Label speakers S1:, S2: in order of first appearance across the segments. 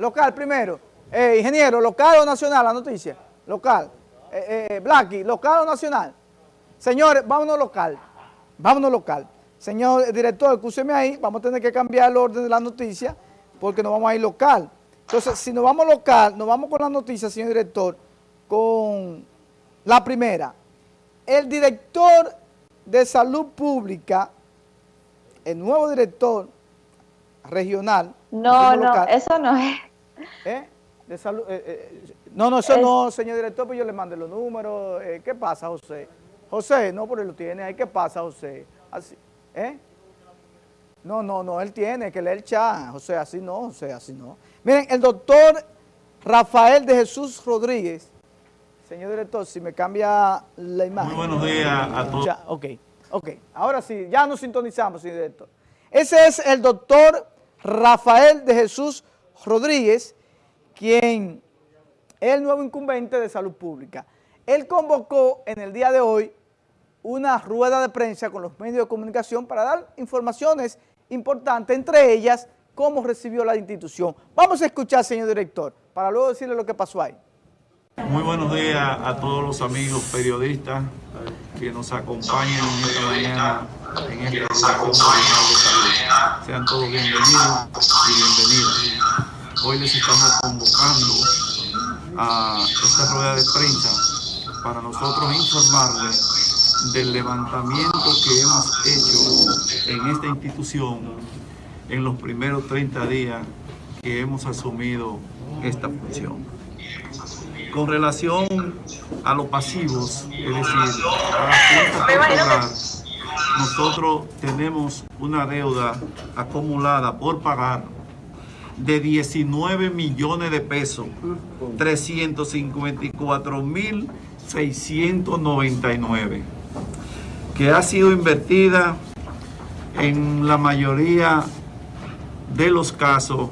S1: local primero. Eh, ingeniero, ¿local o nacional la noticia? Local. Eh, eh, Blacky, ¿local o nacional? Señores, vámonos local. Vámonos local. Señor director, escúcheme ahí, vamos a tener que cambiar el orden de la noticia porque nos vamos a ir local. Entonces, si nos vamos local, nos vamos con la noticia, señor director, con la primera. El director de salud pública, el nuevo director regional.
S2: No, no, eso no es.
S1: ¿Eh? De salud, eh, eh, no, no, eso no, señor director, pues yo le mandé los números. ¿Qué pasa, José? José, no, pero él lo tiene ahí. ¿Qué pasa, José? Así, ¿eh? No, no, no, él tiene que leer el chat. José, así no, José, así no. Miren, el doctor Rafael de Jesús Rodríguez. Señor director, si me cambia la imagen.
S3: Muy buenos días a todos.
S1: ok, ok. Ahora sí, ya nos sintonizamos, señor director. Ese es el doctor Rafael de Jesús Rodríguez, quien es el nuevo incumbente de salud pública. Él convocó en el día de hoy una rueda de prensa con los medios de comunicación para dar informaciones importantes, entre ellas cómo recibió la institución. Vamos a escuchar, señor director, para luego decirle lo que pasó ahí.
S3: Muy buenos días a todos los amigos periodistas que nos acompañan en esta mañana de Sean todos bienvenidos y bienvenidas. Hoy les estamos convocando a esta rueda de prensa para nosotros informarles del levantamiento que hemos hecho en esta institución en los primeros 30 días que hemos asumido esta función. Con relación a los pasivos, es decir, a las nosotros tenemos una deuda acumulada por pagar de 19 millones de pesos, 354 mil 699, que ha sido invertida en la mayoría de los casos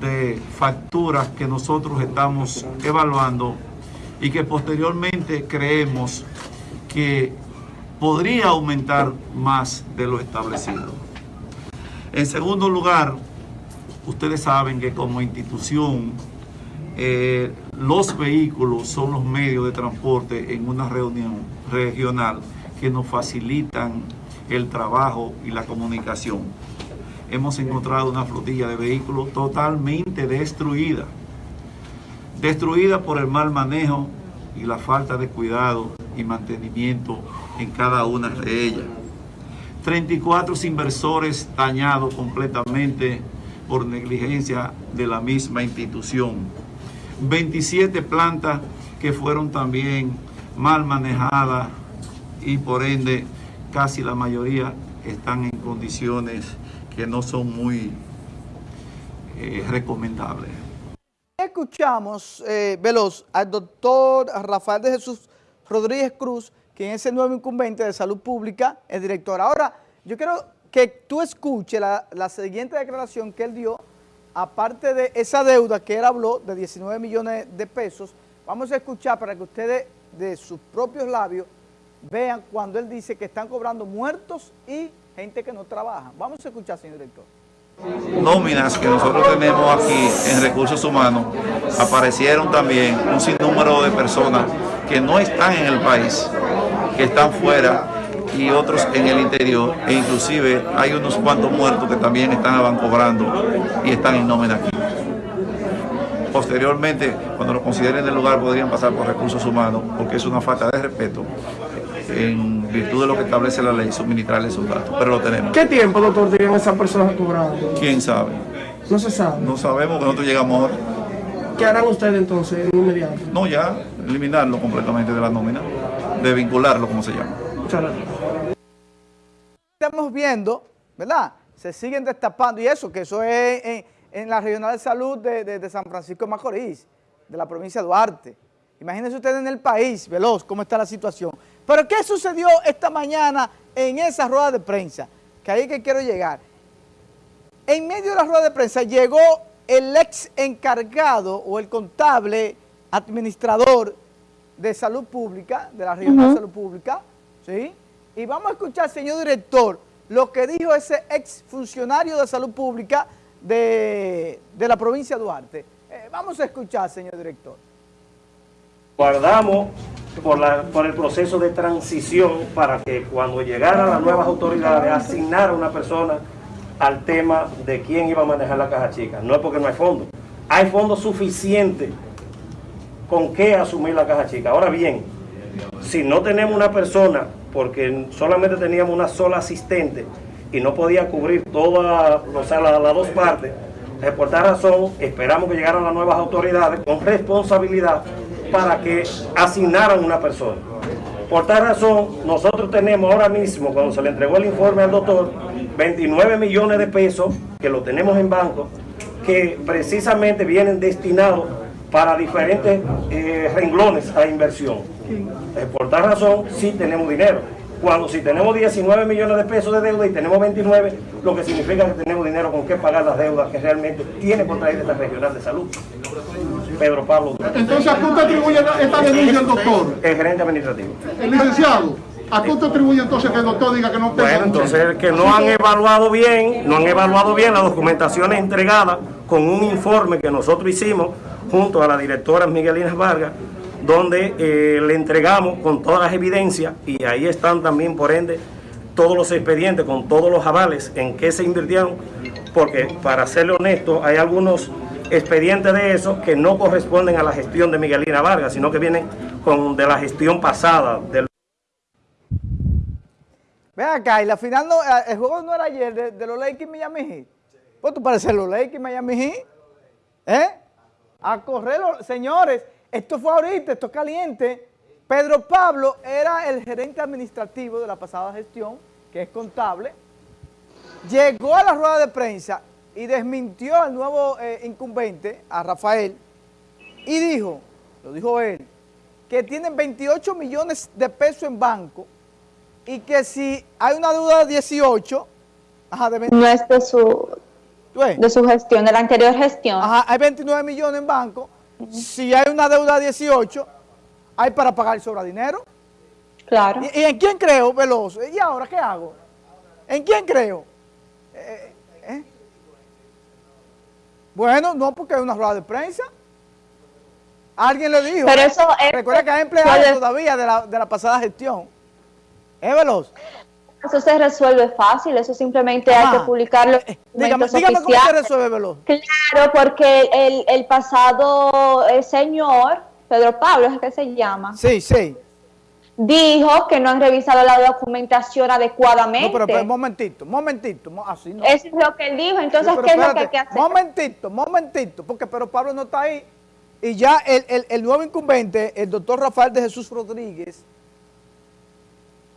S3: de facturas que nosotros estamos evaluando y que posteriormente creemos que podría aumentar más de lo establecido. En segundo lugar, ustedes saben que como institución eh, los vehículos son los medios de transporte en una reunión regional que nos facilitan el trabajo y la comunicación hemos encontrado una flotilla de vehículos totalmente destruida. Destruida por el mal manejo y la falta de cuidado y mantenimiento en cada una de ellas. 34 inversores dañados completamente por negligencia de la misma institución. 27 plantas que fueron también mal manejadas y por ende casi la mayoría están en condiciones que no son muy eh, recomendables.
S1: Escuchamos, eh, Veloz, al doctor Rafael de Jesús Rodríguez Cruz, quien es el nuevo incumbente de salud pública, el director. Ahora, yo quiero que tú escuches la, la siguiente declaración que él dio, aparte de esa deuda que él habló de 19 millones de pesos, vamos a escuchar para que ustedes de sus propios labios vean cuando él dice que están cobrando muertos y gente que no trabaja. Vamos a escuchar, señor director.
S3: Nóminas que nosotros tenemos aquí en recursos humanos, aparecieron también un sinnúmero de personas que no están en el país, que están fuera y otros en el interior e inclusive hay unos cuantos muertos que también están cobrando y están en nómina aquí. Posteriormente, cuando lo consideren del lugar, podrían pasar por recursos humanos porque es una falta de respeto en virtud de lo que establece la ley, suministrarle esos datos, pero lo tenemos.
S4: ¿Qué tiempo, doctor, tienen esas personas cobrando?
S3: ¿Quién sabe?
S4: No se sabe.
S3: No sabemos que nosotros llegamos ahora.
S4: ¿Qué harán ustedes entonces en inmediato?
S3: No, ya, eliminarlo completamente de la nómina, de vincularlo, como se llama.
S4: Muchas gracias.
S1: Estamos viendo, ¿verdad? Se siguen destapando, y eso, que eso es en, la Regional de Salud de, de San Francisco de Macorís, de la provincia de Duarte. Imagínense ustedes en el país, veloz, cómo está la situación. Pero ¿qué sucedió esta mañana en esa rueda de prensa? Que ahí que quiero llegar. En medio de la rueda de prensa llegó el ex encargado o el contable administrador de salud pública, de la región de salud pública, ¿sí? Y vamos a escuchar, señor director, lo que dijo ese ex funcionario de salud pública de, de la provincia de Duarte. Eh, vamos a escuchar, señor director.
S5: Guardamos por, la, por el proceso de transición para que cuando llegaran las nuevas autoridades asignara una persona al tema de quién iba a manejar la caja chica. No es porque no hay fondos. Hay fondos suficientes con qué asumir la caja chica. Ahora bien, si no tenemos una persona, porque solamente teníamos una sola asistente y no podía cubrir todas o sea, las, dos partes, eh, por tal razón esperamos que llegaran las nuevas autoridades con responsabilidad para que asignaran una persona. Por tal razón, nosotros tenemos ahora mismo, cuando se le entregó el informe al doctor, 29 millones de pesos que lo tenemos en banco, que precisamente vienen destinados para diferentes eh, renglones a inversión. Eh, por tal razón, sí tenemos dinero. Cuando si tenemos 19 millones de pesos de deuda y tenemos 29, lo que significa que tenemos dinero con qué pagar las deudas que realmente tiene contraída esta regional de salud. Pedro Pablo.
S6: Entonces, ¿a qué usted atribuye esta denuncia al doctor?
S5: El gerente administrativo.
S6: El licenciado, ¿a qué usted atribuye entonces que el doctor diga que no tenga
S5: Bueno, entonces que no han evaluado bien, no han evaluado bien las documentaciones entregadas con un informe que nosotros hicimos junto a la directora Miguelina Vargas, donde eh, le entregamos con todas las evidencias y ahí están también por ende todos los expedientes con todos los avales en qué se invirtieron, porque para serle honesto hay algunos expedientes de eso que no corresponden a la gestión de Miguelina Vargas, sino que vienen con, de la gestión pasada. Del...
S1: Ven acá, y la final no, eh, el juego no era ayer de, los Lakers Miami Heat. Pues tú pareces los Lakers Miami. ¿Eh? A correr, señores, esto fue ahorita, esto es caliente. Pedro Pablo era el gerente administrativo de la pasada gestión, que es contable. Llegó a la rueda de prensa y desmintió al nuevo eh, incumbente, a Rafael, y dijo, lo dijo él, que tienen 28 millones de pesos en banco y que si hay una deuda de 18,
S2: ajá, de 20, no es de su, de su gestión, de la anterior gestión.
S1: Ajá, hay 29 millones en banco, uh -huh. si hay una deuda de 18, hay para pagar sobra dinero.
S2: Claro.
S1: ¿Y, ¿Y, en quién creo, Veloso? ¿Y ahora qué hago? ¿En quién creo? Eh, eh. Bueno, no porque hay una rueda de prensa. Alguien le dijo.
S2: Pero eso es,
S1: Recuerda que hay empleados todavía de la, de la pasada gestión. ¿Es veloz?
S2: Eso se resuelve fácil, eso simplemente ah, hay que publicarlo.
S1: Eh, dígame, dígame cómo se resuelve veloz.
S2: Claro, porque el, el pasado el señor, Pedro Pablo es el que se llama.
S1: Sí, sí.
S2: Dijo que no han revisado la documentación adecuadamente.
S1: No, pero, pero momentito, momentito, así no.
S2: Eso es lo que él dijo, entonces, sí, ¿qué espérate, es lo que hay que hacer?
S1: Momentito, momentito, porque Pedro Pablo no está ahí. Y ya el, el, el nuevo incumbente, el doctor Rafael de Jesús Rodríguez,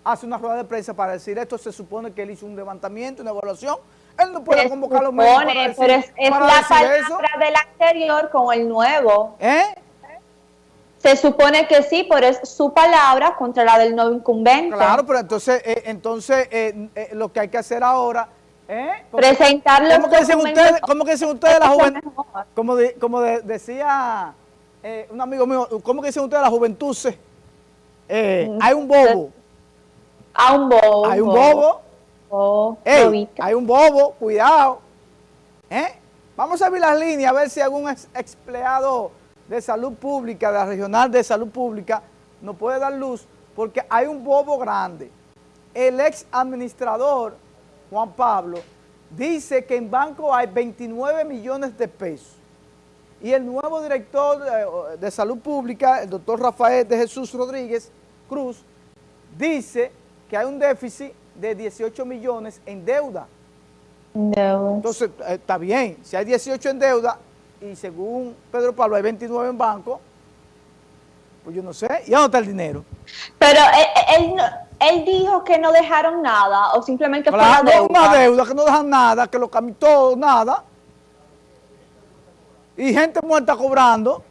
S1: hace una rueda de prensa para decir esto, se supone que él hizo un levantamiento, una evaluación, él no puede convocar a los
S2: medios para decir, Pero es, es la palabra eso. del anterior con el nuevo.
S1: ¿Eh?
S2: Se supone que sí, pero es su palabra contra la del nuevo incumbente.
S1: Claro, pero entonces, eh, entonces eh, eh, lo que hay que hacer ahora ¿eh?
S2: presentar los
S1: ¿cómo que dicen ustedes, ¿Cómo que dicen ustedes la juventud? Como, de, como de, decía un amigo mío, ¿cómo que dicen ustedes la juventud? hay un bobo.
S2: A un bobo.
S1: Hay un bobo.
S2: Oh,
S1: Ey, hay un bobo, cuidado. ¿Eh? Vamos a ver las líneas, a ver si algún ex empleado de salud pública, de la regional de salud pública, nos puede dar luz, porque hay un bobo grande. El ex administrador, Juan Pablo, dice que en banco hay 29 millones de pesos. Y el nuevo director de, de salud pública, el doctor Rafael de Jesús Rodríguez Cruz, dice que hay un déficit de 18 millones en deuda.
S2: No.
S1: Entonces, eh, está bien, si hay 18 en deuda y según Pedro Pablo hay 29 en banco, pues yo no sé, ¿y dónde está el dinero?
S2: Pero él, él, él dijo que no dejaron nada o simplemente
S1: claro,
S2: fue deuda.
S1: una deuda, que no dejan nada, que lo cambió todo, nada. Y gente muerta cobrando.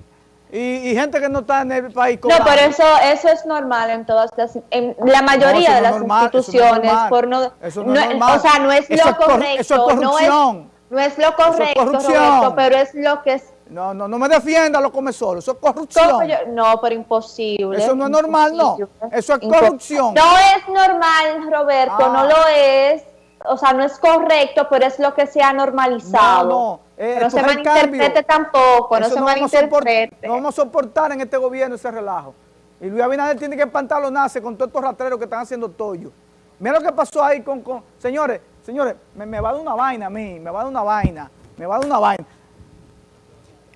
S1: Y, y, gente que no está en el país cobrando.
S2: No, pero eso eso es normal en todas las, en la mayoría no, de las normal, instituciones.
S1: No
S2: por no,
S1: eso no, es normal.
S2: O sea, no es
S1: eso
S2: lo
S1: es
S2: correcto.
S1: Eso es corrupción.
S2: No es, es lo correcto, Roberto, pero es lo que es.
S1: No, no, no me defienda lo come solo, eso es corrupción.
S2: No, pero imposible.
S1: Eso no es normal, no. Eso es corrupción.
S2: No es normal, Roberto, ah. no lo es. o sea, no es correcto, pero es lo que se ha normalizado.
S1: No, no, eh,
S2: no se malinterprete tampoco, no se
S1: vamos a sopor-
S2: malinterprete.
S1: no vamos a soportar en este gobierno ese relajo. Y Luis Abinader tiene que pantalonarse con todos estos rastreros que están haciendo tollo. Mira lo que pasó ahí con... con señores, señores, me, me va a dar una vaina a mí, me va a dar una vaina, me va a dar una vaina.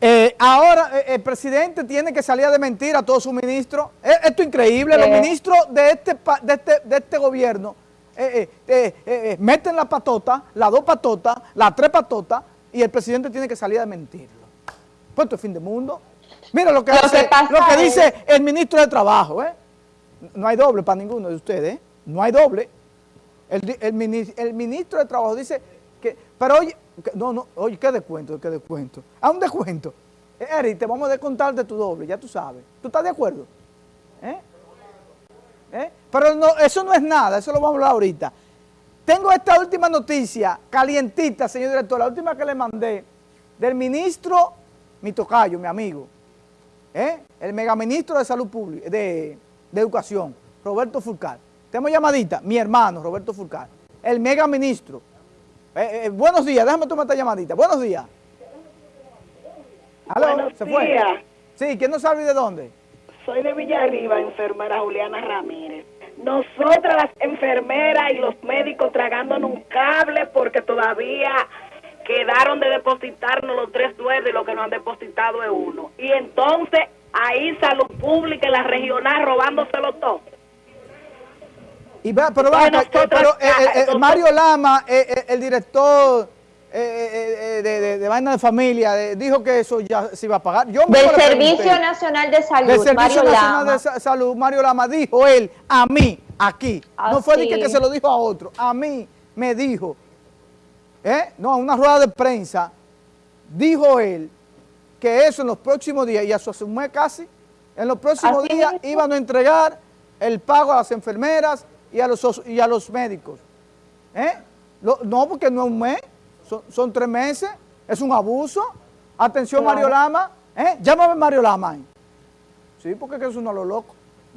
S1: Eh, ahora eh, el presidente tiene que salir a desmentir a todos sus ministros. Esto es increíble, los ministros de este, de este, de este gobierno meten la patota, las dos patotas, las tres patotas, y el presidente tiene que salir a desmentirlo. Pues esto es fin de mundo. Mira lo que,
S2: Lo
S1: hace-
S2: que
S1: lo que
S2: es-
S1: dice el ministro de Trabajo. ¿eh? No hay doble para ninguno de ustedes. ¿eh? No hay doble. El, el el ministro de Trabajo dice que, pero oye, no, no, oye, qué descuento, qué descuento. A un descuento. Eric, te vamos a descontar de tu doble, ya tú sabes. ¿Tú estás de acuerdo? ¿Eh? ¿Eh? Pero no, eso no es nada, eso lo vamos a hablar ahorita. Tengo esta última noticia, calientita, señor director, la última que le mandé, del ministro, mi tocayo, mi amigo, ¿eh? el megaministro de Salud Pública, de, de Educación, Roberto Fulcar. Tenemos llamadita, mi hermano, Roberto Fulcar, el megaministro. Eh, eh, buenos días, déjame tomar esta llamadita. Buenos días. ¿Aló?
S7: Buenos
S1: ¿Se fue?
S7: días.
S1: Sí, ¿quién no sabe de dónde?
S7: Soy de Villarriba, enfermera Juliana Ramírez. Nosotras las enfermeras y los médicos tragándonos un cable porque todavía quedaron de depositarnos los tres sueldos y lo que nos han depositado es uno. Y entonces ahí salud pública y la regional robándoselo todo.
S1: Y va- pero va, pero eh, eh, eh,
S7: nosotros-
S1: Mario Lama, eh, eh, el director eh, eh, eh, de, de, de Vaina de Familia, dijo que eso ya se iba a pagar. Yo
S2: Del Servicio
S1: pregunté.
S2: Nacional de Salud,
S1: Del Servicio
S2: Mario
S1: Nacional
S2: Lama.
S1: de Sa- Salud, Mario Lama, dijo él a mí, aquí. No fue de que, se lo dijo a otro, a mí me dijo, ¿eh? no, a una rueda de prensa, dijo él que eso en los próximos días, y hace un mes casi, en los próximos
S2: Así
S1: días iban a entregar el pago a las enfermeras y a los, os- y a los médicos. ¿Eh? Lo- no, porque no es un mes, son, son tres meses, es un abuso. Atención,
S2: Claro.
S1: Mario Lama, ¿eh? llámame Mario Lama. Sí, porque es uno a lo loco.